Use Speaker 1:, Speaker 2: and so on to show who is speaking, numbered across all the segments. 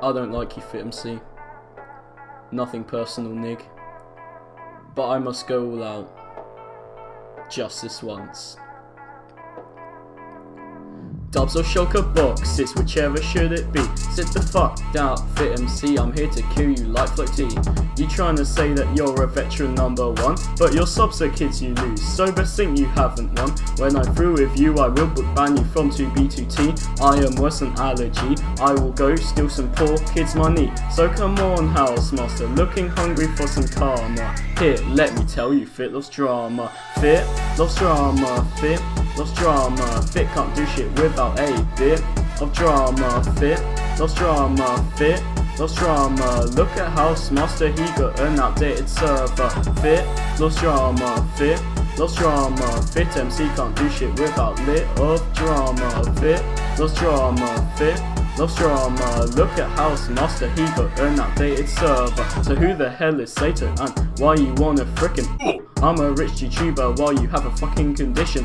Speaker 1: I don't like you, Fit Nothing personal, Nig. But I must go all out. Just this once. Dubs or shulker boxes, whichever should it be? Sit the fuck down, Fit MC, I'm here to kill you like Float T. You trying to say that you're a veteran number one, but your subs are kids you lose, so best think you haven't won. When I'm through with you, I will book ban you from 2B2T. I am worse than allergy, I will go steal some poor kids' money. So come on, Hausemaster, looking hungry for some karma. Here, let me tell you, Fit loves drama. Fit loves drama, Fit loves drama. Fit can't do shit without a bit of drama. Fit loves drama. Fit loves drama. Look at Hausemaster, he got an outdated server. Fit loves drama. Fit loves drama. Fit MC can't do shit without lit of drama. Fit loves drama. Fit loves drama. Look at Hausemaster, he got an outdated server. So who the hell is Satan and why you wanna frickin' I'm a rich YouTuber while you have a fucking condition.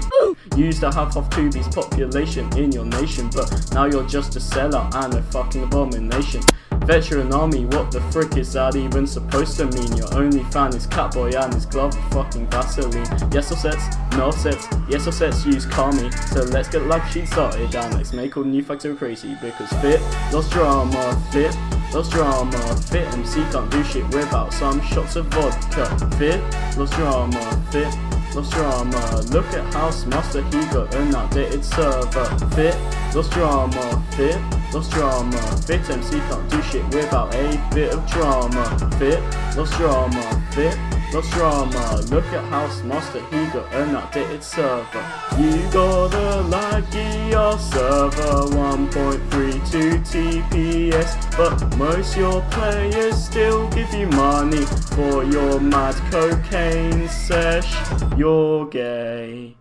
Speaker 1: Used to have half Tubi's population in your nation, but now you're just a sellout and a fucking abomination. Veteran army, what the frick is that even supposed to mean? Your only fan is Catboy and his glove of fucking Vaseline. Yes or sets, no sets, yes or sets use Kami. So let's get live sheet started and let's make all new facts so crazy because fit, lost drama, fit, Lost your armor, fit MC can't do shit without some shots of vodka. Fit, loves drama, fit, loves drama. Look at Hausemaster, he got an outdated server. Fit, loves drama, fit, loves drama. Fit MC can't do shit without a bit of drama. Fit, loves drama, fit, lost drama. Look at Hausemaster, he got an outdated server. You got a laggy server 1.3. Do TPS But most your players still give you money For your mad cocaine sesh You're gay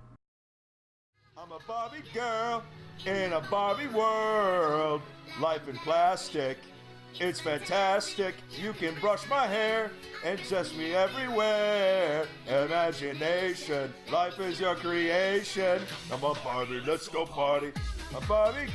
Speaker 2: I'm a Barbie girl in a Barbie world Life in plastic it's fantastic. You can brush my hair and dress me everywhere. Imagination, life is your creation. I'm a Barbie, let's go party. A Barbie.